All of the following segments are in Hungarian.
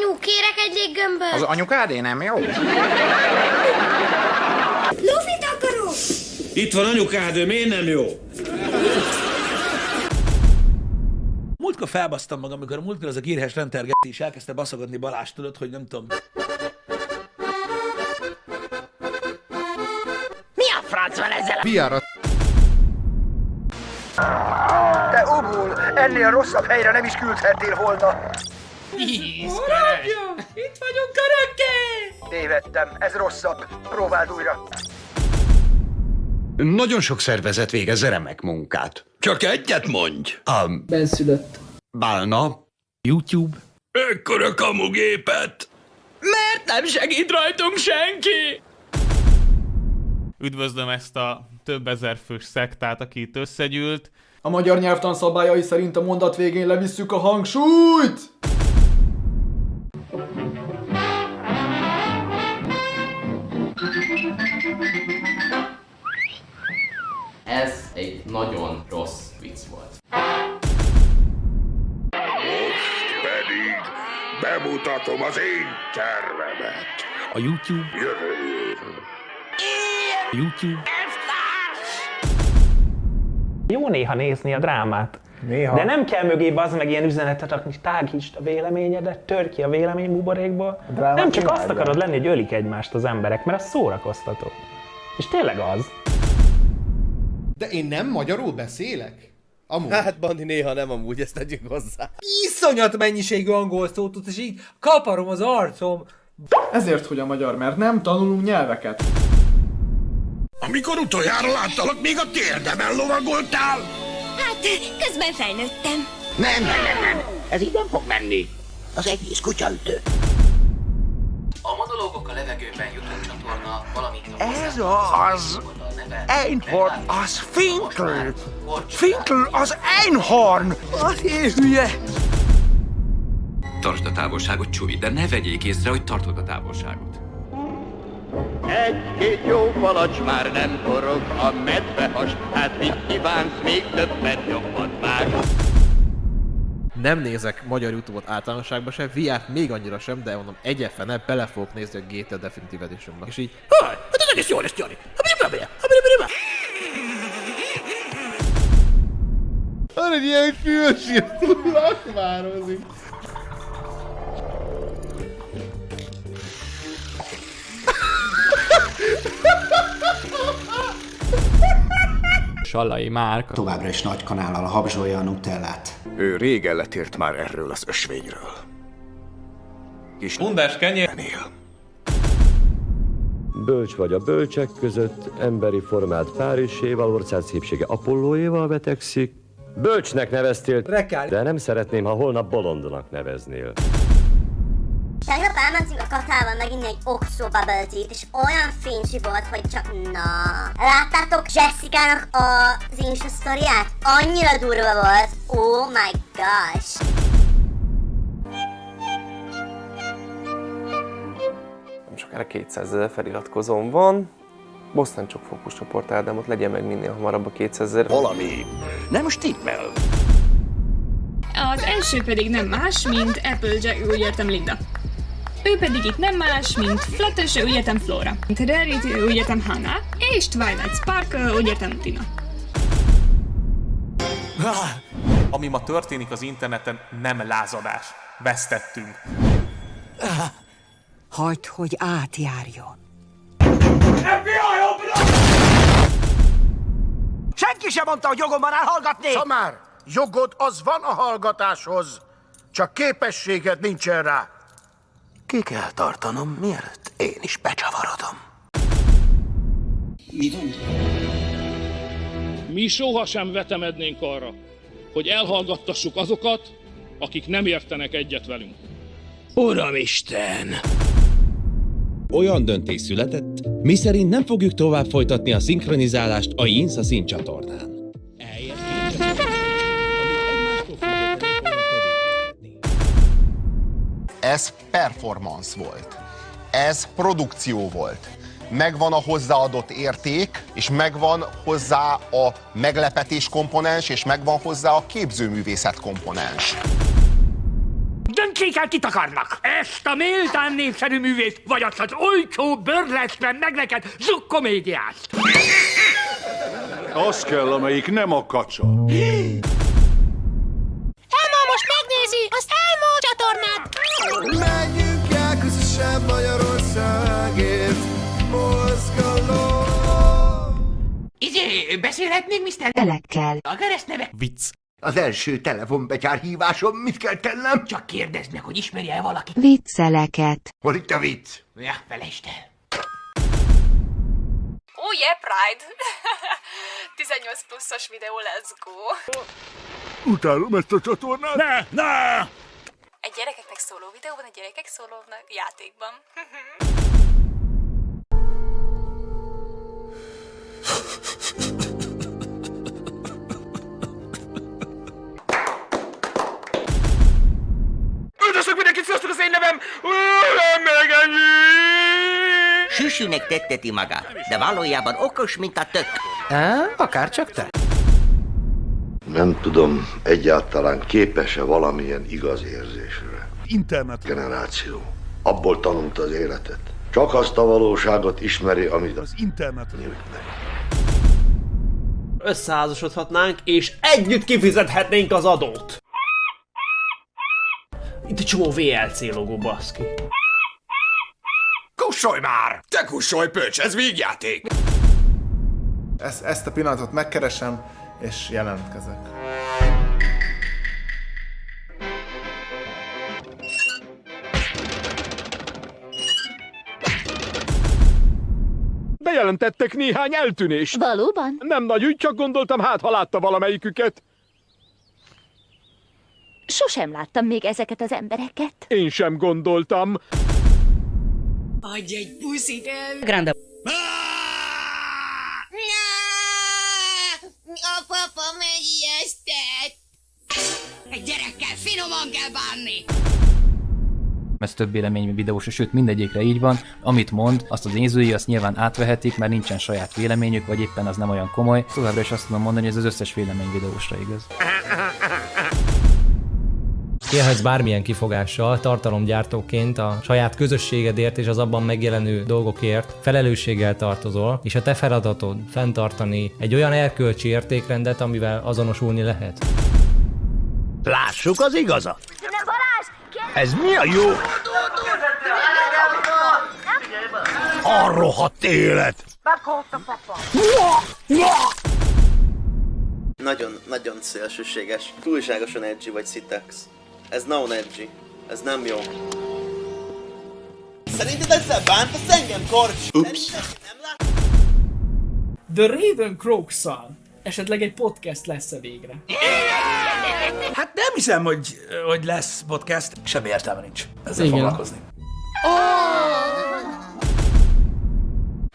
Anyu, kérek egy léggömböt. Az anyukádé nem jó? Lufit akarok. Itt van anyukád, ő miért nem jó? Múltkor felbasztam magam, amikor a múltkor az a gírhes rentergetés elkezdte baszogatni Balázs, tudod, hogy nem tudom. Mi a franc van ezzel a... Piára Te obul, ennél rosszabb helyre nem is küldhettél volna. Itt vagyunk örökké! Tévedtem, ez rosszabb. Próbáld újra. Nagyon sok szervezet végez remek munkát. Csak egyet mondj! A Benszülött. Bálna, YouTube. Ekkora kamugépet! Miért nem segít rajtunk senki? Üdvözlöm ezt a több ezer fős szektát, aki itt összegyűlt. A magyar nyelvtan szabályai szerint a mondat végén levisszük a hangsúlyt! Volt. Pedig bemutatom az én tervemet. A YouTube. Jövő YouTube. Jó néha nézni a drámát. Néha. De nem kell mögé az meg ilyen üzenetet rakni, tágítsd a véleményedet, tör ki a vélemény buborékból. Nem csak azt akarod lenni, hogy ölik egymást az emberek, mert az szórakoztató. És tényleg az. De én nem magyarul beszélek? Amúgy. Hát, Bandi, néha nem amúgy, ezt tegyük hozzá. Iszonyat mennyiségű angol szót és így kaparom az arcom. Ezért, hogy a magyar, mert nem tanulunk nyelveket. Amikor utoljára láttalak, még a térdemen lovagoltál! Hát, közben felnőttem. Nem, nem, nem, nem. Ez így nem fog menni. Az egész kutyaütő. A monológok a levegőben YouTube csatorna, valamint a Ez az! Einhorn, az Finkel! Finkel, az Einhorn! Az hülye! Tartsd a távolságot, Csúvi, de ne vegyék észre, hogy tartod a távolságot. Egy-két jó palacs már nem forog a medvehas, hát mit kívánsz még többet jobbat vág. Nem nézek magyar Youtube-ot általánosságban sem, VR-t még annyira sem, de mondom, egyetlen bele fogok nézni a GTA Definitive edition És így, ha, hát ez egész jó lesz, Jani. Van egy ilyen fülsír, lakmározik. Sallai Márk. Továbbra is nagy kanállal habzsolja a nutellát. Ő régen letért már erről az ösvényről. Kis Bundás kenyér. Bölcs vagy a bölcsek között, emberi formát Párizséval, ország szépsége Apollóéval vetekszik. Bölcsnek neveztél, Rekál. de nem szeretném, ha holnap bolondnak neveznél. Tegnap elmentünk a katával meginni egy oxo bubble tea-t, és olyan fincsi volt, hogy csak na. Láttátok Jessica-nak az Insta sztoriát? Annyira durva volt. Oh my gosh. Nem sokára 200 ezer feliratkozóm van. Boston csak fókuszcsoport Ádámot legyen meg minél hamarabb a 200 ezer. Valami nem stimmel. Az első pedig nem más, mint Applejack, úgy értem Linda. Ő pedig itt nem más, mint Fluttershy, úgy értem Flora. Mint Rarity, úgy értem Hannah. És Twilight Sparkle, úgy értem Tina. Ami ma történik az interneten, nem lázadás. Vesztettünk. Hagyd, hogy átjárjon. Senki sem mondta, hogy jogom van elhallgatni! Szamár, jogod az van a hallgatáshoz, csak képességed nincsen rá. Ki kell tartanom, mielőtt én is becsavarodom. Mi sohasem vetemednénk arra, hogy elhallgattassuk azokat, akik nem értenek egyet velünk. Uramisten! Olyan döntés született, miszerint nem fogjuk tovább folytatni a szinkronizálást a Jinsa színcsatornán. Ez performance volt. Ez produkció volt. Megvan a hozzáadott érték, és megvan hozzá a meglepetés komponens, és megvan hozzá a képzőművészet komponens. Döntsék el, kit akarnak! Ezt a méltán népszerű művészt, vagy azt az olcsó bőrlesben meg neked zsukkomédiást! Az kell, amelyik nem a kacsa. Izé, beszélhetnénk, Mr. Elekkel. A keresztneve? Vicc. Az első telefonbetyár hívásom, mit kell tennem? Csak kérdezd meg, hogy ismerje-e valaki. Vicceleket. Hol itt a vicc? Ja, felejtsd el. Oh yeah, Pride! 18 pluszos videó, let's go! Utálom ezt a csatornát. Ne, ne! Egy gyerekeknek szóló videóban, egy gyerekek szólónak játékban. sziasztok, az én nevem! Nem meg ennyi! Süsinek tetteti magát, de valójában okos, mint a tök. Á, akár csak te. Nem tudom, egyáltalán képes-e valamilyen igaz érzésre. Internet. Generáció. Abból tanult az életet. Csak azt a valóságot ismeri, amit Az internet. Összeházasodhatnánk, és együtt kifizethetnénk az adót. Itt egy csomó VLC logó, baszki. Kussolj már! Te kussolj, pöcs, ez végjáték! Ezt, ezt a pillanatot megkeresem, és jelentkezek. Bejelentettek néhány eltűnést. Valóban? Nem nagy ügy, csak gondoltam, hát ha látta valamelyiküket. Sosem láttam még ezeket az embereket. Én sem gondoltam. Adj egy puszit el! Grande. A papa megijesztett! Egy gyerekkel finoman kell bánni! ez több vélemény videós, sőt mindegyikre így van, amit mond, azt az nézői azt nyilván átvehetik, mert nincsen saját véleményük, vagy éppen az nem olyan komoly. Továbbra is azt tudom mondani, hogy ez az összes vélemény videósra igaz. Élhetsz bármilyen kifogással, tartalomgyártóként a saját közösségedért és az abban megjelenő dolgokért felelősséggel tartozol, és a te feladatod fenntartani egy olyan erkölcsi értékrendet, amivel azonosulni lehet. Lássuk az igazat. Ez mi a jó? A rohadt élet! Nagyon, nagyon szélsőséges. Túlságosan edgy vagy Citex. Ez non edgy. Ez nem jó. Szerinted ezzel bántasz engem, Korcs? Ups. The Raven croaks Esetleg egy podcast lesz-e végre? Hát nem hiszem, hogy, hogy lesz podcast. Semmi értelme nincs ezzel Igen. foglalkozni.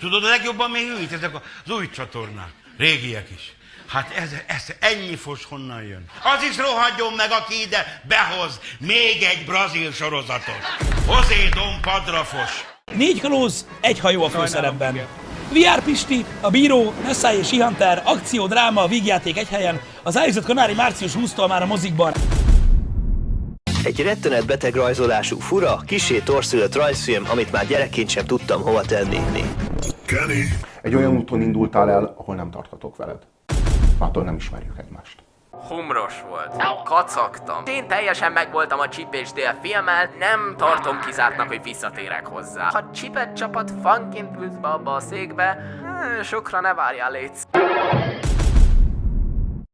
Tudod, a legjobban még őt, ezek az új csatornák. Régiek is. Hát ez, ez ennyi fos honnan jön? Az is rohadjon meg, aki ide behoz még egy brazil sorozatot. Hozé Dom Padrafos. Négy kalóz, egy hajó a főszerepben. VR Pisti, a Bíró, Nessai és Hunter, akció, dráma, vígjáték egy helyen. Az Ájzott Kanári március 20-tól már a mozikban. Egy rettenet beteg rajzolású, fura, kisé torszülött rajzfilm, amit már gyerekként sem tudtam hova tenni. Kenny! Egy olyan úton indultál el, ahol nem tarthatok veled. Attól nem ismerjük egymást. Humros volt. Kacagtam. Én teljesen megvoltam a Chip és Dale filmmel, nem tartom kizártnak, hogy visszatérek hozzá. Ha Chipet csapat fanként ülsz be abba a székbe, eh, sokra ne várjál, létsz.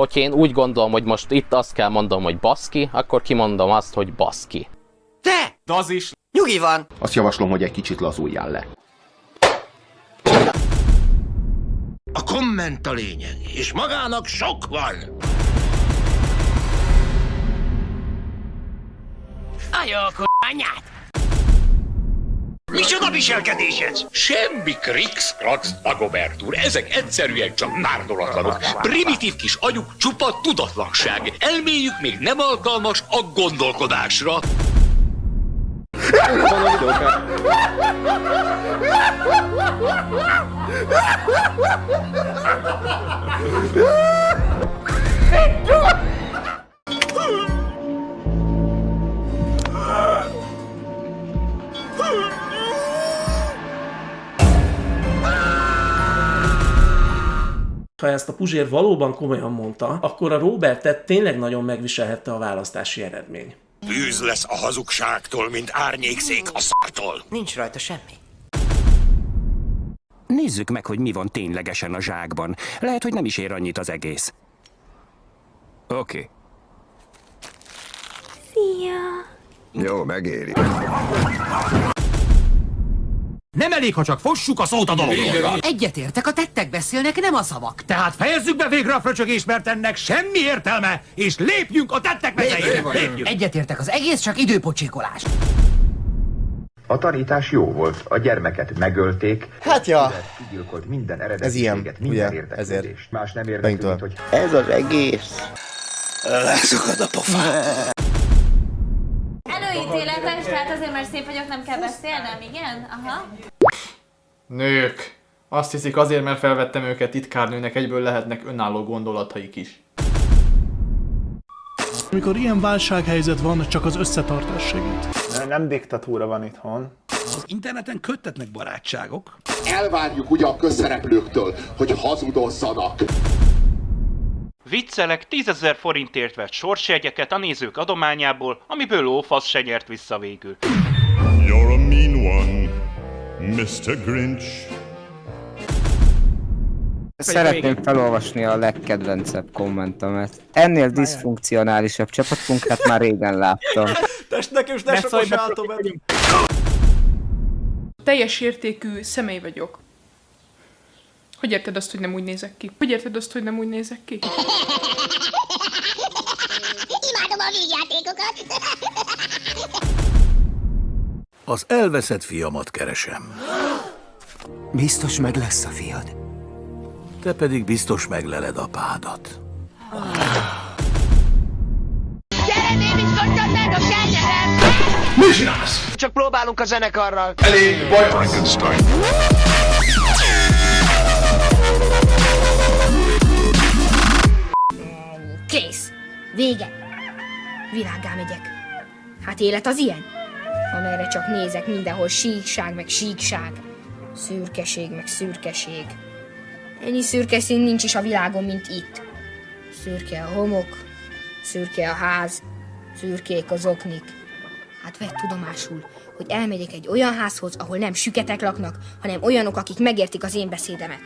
Hogyha én úgy gondolom, hogy most itt azt kell mondom, hogy baszki, akkor kimondom azt, hogy baszki. Te! De az is. Nyugi van! Azt javaslom, hogy egy kicsit lazuljál le. A komment a lényeg, és magának sok van. A jó anyát! Micsoda viselkedés ez? Semmi krix, krax, Dagobert úr. Ezek egyszerűen csak márdolatlanok. Primitív kis agyuk csupa tudatlanság. Elméjük még nem alkalmas a gondolkodásra. Ha ezt a Puzsér valóban komolyan mondta, akkor a Robertet tényleg nagyon megviselhette a választási eredmény. Bűz lesz a hazugságtól, mint árnyékszék a szartól. Nincs rajta semmi. Nézzük meg, hogy mi van ténylegesen a zsákban. Lehet, hogy nem is ér annyit az egész. Oké. Okay. Szia! Jó, megéri. Elég, ha csak fossuk a szót a dologról. Egyetértek, a tettek beszélnek, nem a szavak. Tehát fejezzük be végre a fröcsögést, mert ennek semmi értelme, és lépjünk a tettek. Lépjünk. Egyetértek, az egész csak időpocsékolás. A tanítás jó volt, a gyermeket megölték. Hát ja. Kigyilkolt minden Ez ilyen, minden ugye, ezért. Más nem érdekli, mint hogy Ez az egész. Leszakad a pofám. Előítéletes, tehát azért, mert szép vagyok, nem kell beszélnem, igen? Aha. Nők. Azt hiszik azért, mert felvettem őket titkárnőnek, egyből lehetnek önálló gondolataik is. Amikor ilyen válsághelyzet van, csak az összetartás segít. Nem diktatúra van itthon. Az interneten köttetnek barátságok. Elvárjuk ugye a közszereplőktől, hogy hazudozzanak. Viccelek 10.000 forintért vett sorsjegyeket a nézők adományából, amiből lófasz se nyert vissza végül. You're a mean one, Mr. Grinch. Szeretném felolvasni a legkedvencebb kommentemet. Ennél diszfunkcionálisabb csapatmunkát már régen láttam. Test nekem is ne sok sátom Teljes értékű személy vagyok. Hogy érted azt, hogy nem úgy nézek ki? Hogy érted azt, hogy nem úgy nézek ki? Imádom a vígjátékokat. Az elveszett fiamat keresem. Biztos meg lesz a fiad. Te pedig biztos megleled apádat. Gyere, skocsodnátok, elnyerem! Mi csinálsz? Csak próbálunk a zenekarral. Elég baj Frankenstein. Kész. Vége. Világgá megyek. Hát élet az ilyen? Amerre csak nézek, mindenhol síkság, meg síkság. Szürkeség, meg szürkeség. Ennyi szürke szín nincs is a világon, mint itt. Szürke a homok, szürke a ház, szürkék az oknik. Hát vedd tudomásul, hogy elmegyek egy olyan házhoz, ahol nem süketek laknak, hanem olyanok, akik megértik az én beszédemet.